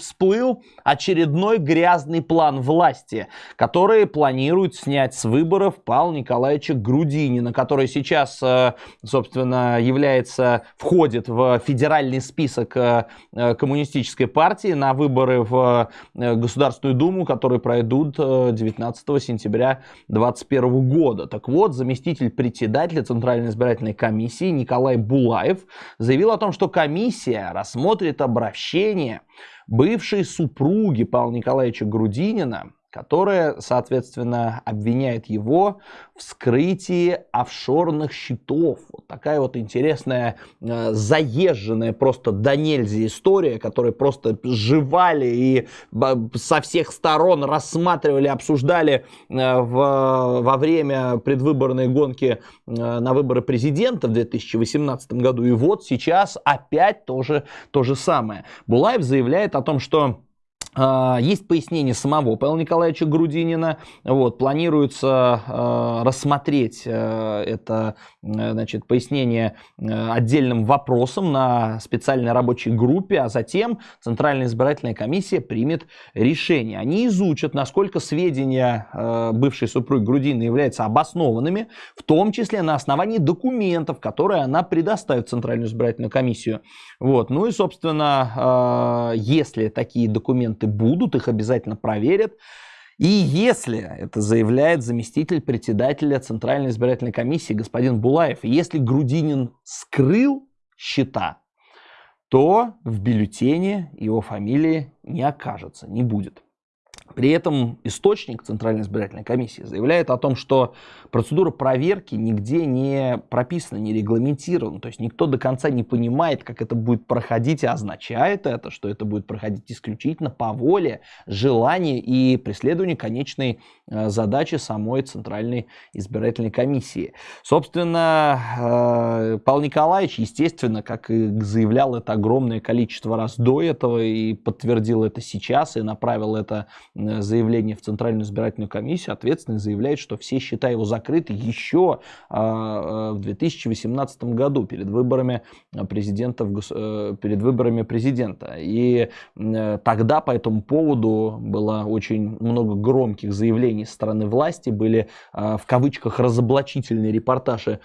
всплыл очередной грязный план власти, который планирует снять с выборов Павла Николаевича Грудинина, который сейчас, э, собственно, является, входит в федеральный список э, э, коммунистической партии на выборы в Государственную Думу, которые пройдут 19 сентября 2021 года. Так вот, заместитель председателя Центральной избирательной комиссии Николай Булаев заявил о том, что комиссия рассмотрит обращение бывшей супруги Павла Николаевича Грудинина, которая, соответственно, обвиняет его в скрытии офшорных счетов. Вот такая вот интересная, э, заезженная просто до нельзя история, которую просто жевали и со всех сторон рассматривали, обсуждали э, в, во время предвыборной гонки э, на выборы президента в 2018 году. И вот сейчас опять тоже то же самое. Булаев заявляет о том, что есть пояснение самого Павла Николаевича Грудинина. Вот, планируется э, рассмотреть э, это значит, пояснение э, отдельным вопросом на специальной рабочей группе, а затем Центральная избирательная комиссия примет решение. Они изучат, насколько сведения э, бывшей супруги Грудинина являются обоснованными, в том числе на основании документов, которые она предоставит в Центральную избирательную комиссию. Вот. Ну и, собственно, э, если такие документы документы будут, их обязательно проверят. И если, это заявляет заместитель председателя Центральной избирательной комиссии господин Булаев, если Грудинин скрыл счета, то в бюллетене его фамилии не окажется, не будет. При этом источник Центральной избирательной комиссии заявляет о том, что процедура проверки нигде не прописана, не регламентирована. То есть никто до конца не понимает, как это будет проходить, и означает это, что это будет проходить исключительно по воле, желанию и преследованию конечной э, задачи самой Центральной избирательной комиссии. Собственно, э, Павел Николаевич, естественно, как и заявлял это огромное количество раз до этого и подтвердил это сейчас, и направил это заявление в Центральную избирательную комиссию, ответственный заявляет, что все счета его закрыты еще а, э, в 2018 году перед выборами президента, э, перед выборами президента. И тогда по этому поводу было очень много громких заявлений со стороны власти, были в кавычках разоблачительные репортажи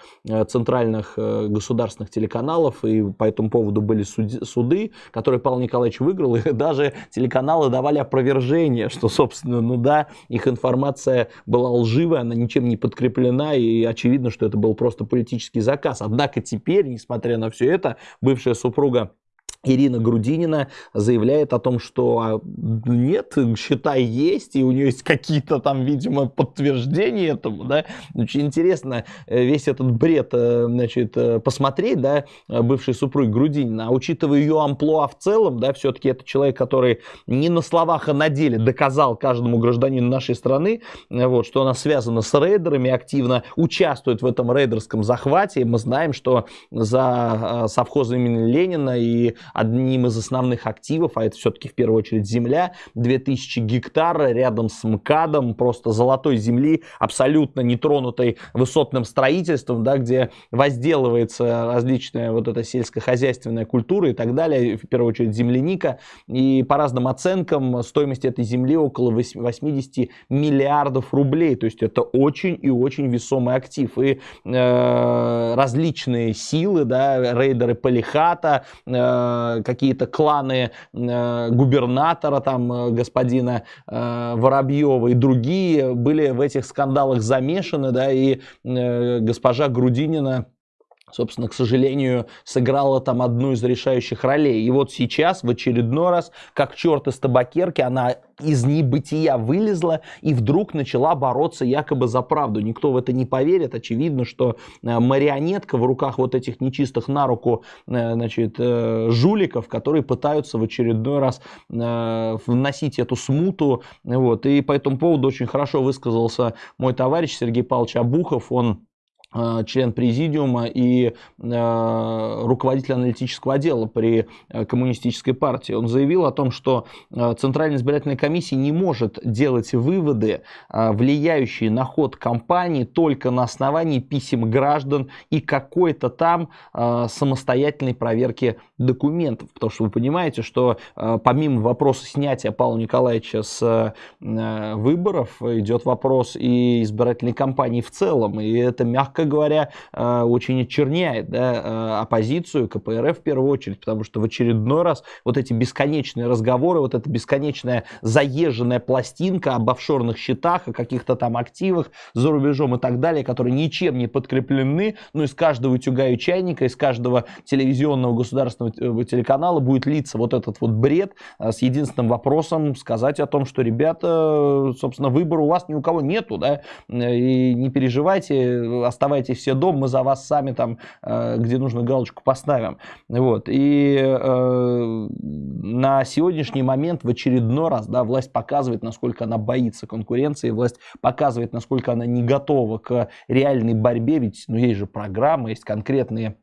центральных государственных телеканалов, и по этому поводу были суды, которые Павел Николаевич выиграл, и даже телеканалы давали опровержение, что что, собственно, ну да, их информация была лживая, она ничем не подкреплена, и очевидно, что это был просто политический заказ. Однако теперь, несмотря на все это, бывшая супруга Ирина Грудинина заявляет о том, что а, нет, счета есть, и у нее есть какие-то там, видимо, подтверждения этому, да. Очень интересно э, весь этот бред, э, значит, э, посмотреть, да, бывшей супруги Грудинина, а учитывая ее амплуа в целом, да, все-таки это человек, который не на словах, а на деле доказал каждому гражданину нашей страны, вот, что она связана с рейдерами, активно участвует в этом рейдерском захвате, мы знаем, что за совхозом имени Ленина и одним из основных активов, а это все-таки в первую очередь земля, 2000 гектар рядом с МКАДом, просто золотой земли, абсолютно нетронутой высотным строительством, да, где возделывается различная вот эта сельскохозяйственная культура и так далее, в первую очередь земляника, и по разным оценкам стоимость этой земли около 80 миллиардов рублей, то есть это очень и очень весомый актив, и э, различные силы, да, рейдеры Полихата, э, какие-то кланы э, губернатора, там, э, господина э, Воробьева и другие были в этих скандалах замешаны, да, и госпожа Грудинина собственно, к сожалению, сыграла там одну из решающих ролей. И вот сейчас, в очередной раз, как черт из табакерки, она из небытия вылезла и вдруг начала бороться якобы за правду. Никто в это не поверит. Очевидно, что э, марионетка в руках вот этих нечистых на руку э, значит, э, жуликов, которые пытаются в очередной раз вносить эту смуту. Вот. И по этому поводу очень хорошо высказался мой товарищ Сергей Павлович Абухов. Он член президиума и э, руководитель аналитического отдела при э, коммунистической партии. Он заявил о том, что Центральная избирательная комиссия не может делать выводы, влияющие на ход кампании, только на основании писем граждан и какой-то там самостоятельной проверки документов. Потому что вы понимаете, что помимо вопроса снятия Павла Николаевича с выборов, идет вопрос и избирательной кампании в целом. И это, мягко говоря, э, очень очерняет да, э, оппозицию, КПРФ в первую очередь, потому что в очередной раз вот эти бесконечные разговоры, вот эта бесконечная заезженная пластинка об офшорных счетах, о каких-то там активах за рубежом и так далее, которые ничем не подкреплены, ну из каждого утюга и чайника, из каждого телевизионного государственного э, телеканала будет литься вот этот вот бред с единственным вопросом сказать о том, что, ребята, собственно, выбора у вас ни у кого нету, да, и не переживайте, оставайтесь оставайтесь все дома, мы за вас сами там, э, где нужно, галочку поставим. Вот. И э, на сегодняшний момент в очередной раз да, власть показывает, насколько она боится конкуренции, власть показывает, насколько она не готова к реальной борьбе, ведь ну, есть же программа, есть конкретные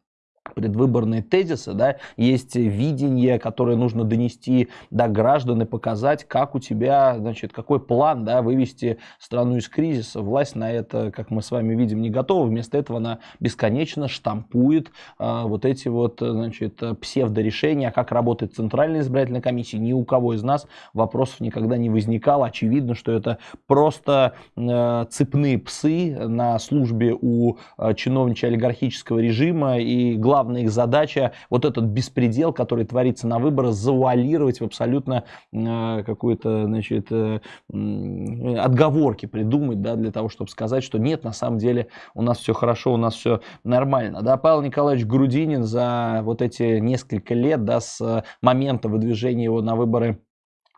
предвыборные тезисы, да, есть видение, которое нужно донести до граждан и показать, как у тебя, значит, какой план, да, вывести страну из кризиса. Власть на это, как мы с вами видим, не готова. Вместо этого она бесконечно штампует а, вот эти вот, значит, псевдорешения, как работает Центральная избирательная комиссия. Ни у кого из нас вопросов никогда не возникало. Очевидно, что это просто э, цепные псы на службе у э, чиновничьего олигархического режима и главное главная их задача вот этот беспредел, который творится на выборах, завуалировать в абсолютно э, какую-то, значит, э, отговорки придумать, да, для того, чтобы сказать, что нет, на самом деле у нас все хорошо, у нас все нормально, да. Павел Николаевич Грудинин за вот эти несколько лет, да, с момента выдвижения его на выборы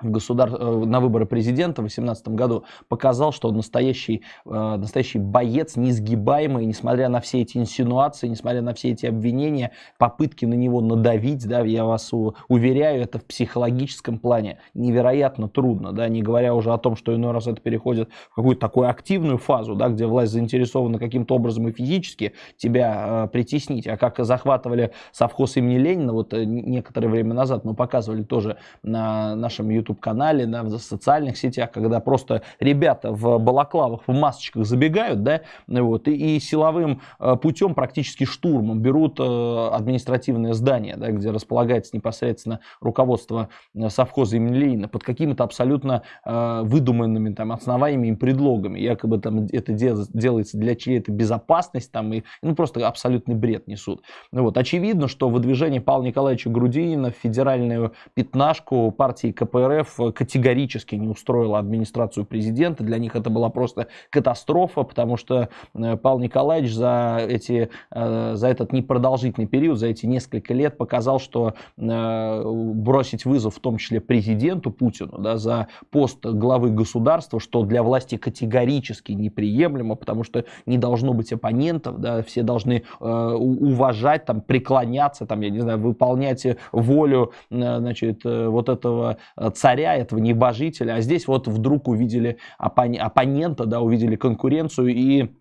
государ... Э, на выборы президента в 2018 году показал, что он настоящий, э, настоящий боец, несгибаемый, несмотря на все эти инсинуации, несмотря на все эти обвинения, попытки на него надавить, да, я вас уверяю, это в психологическом плане невероятно трудно, да, не говоря уже о том, что иной раз это переходит в какую-то такую активную фазу, да, где власть заинтересована каким-то образом и физически тебя э, притеснить, а как захватывали совхоз имени Ленина, вот э, некоторое время назад мы показывали тоже на нашем YouTube YouTube-канале, да, в социальных сетях, когда просто ребята в балаклавах, в масочках забегают, да, вот, и, и силовым э, путем, практически штурмом, берут э, административное здание, да, где располагается непосредственно руководство э, совхоза имени Ленина, под какими-то абсолютно выдуманными там основаниями и предлогами. Якобы там это делается для чьей-то безопасности, там, и, ну, просто абсолютный бред несут. Ну, вот. Очевидно, что выдвижение Павла Николаевича Грудинина в федеральную пятнашку партии КПРФ РФ категорически не устроила администрацию президента. Для них это была просто катастрофа, потому что э, Павел Николаевич за, эти, э, за этот непродолжительный период, за эти несколько лет показал, что э, бросить вызов в том числе президенту Путину да, за пост главы государства, что для власти категорически неприемлемо, потому что не должно быть оппонентов, да, все должны уважать, там, преклоняться, там, я не знаю, выполнять волю значит, вот этого царя этого небожителя, а здесь вот вдруг увидели оппонента, да, увидели конкуренцию и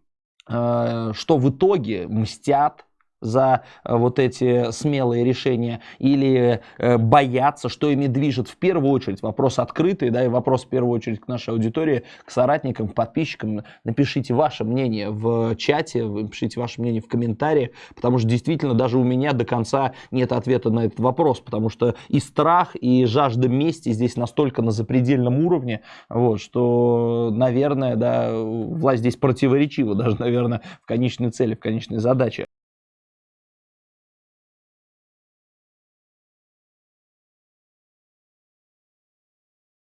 э, что в итоге мстят за э, вот эти смелые решения или э, боятся, что ими движет в первую очередь. Вопрос открытый, да, и вопрос в первую очередь к нашей аудитории, к соратникам, к подписчикам. Напишите ваше мнение в чате, напишите ваше мнение в комментариях, потому что действительно даже у меня до конца нет ответа на этот вопрос, потому что и страх, и жажда мести здесь настолько на запредельном уровне, вот, что, наверное, да, власть здесь противоречива даже, наверное, в конечной цели, в конечной задаче.